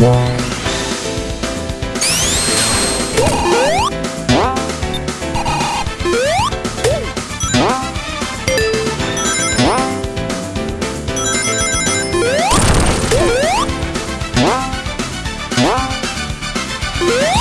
와 Woo!